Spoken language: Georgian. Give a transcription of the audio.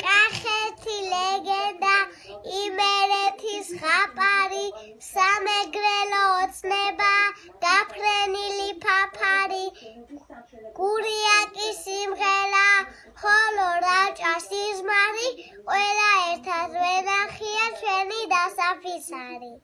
კახეთი ლეგენდა იმერეთის ხაპარი სამეგრელო ოცნება დაფრენილი ფაფარი გურიაკი სიმღერა ხოლო რაჭა სიზმარი ყველა ერთად ვენახია ჩვენი დასაფისარი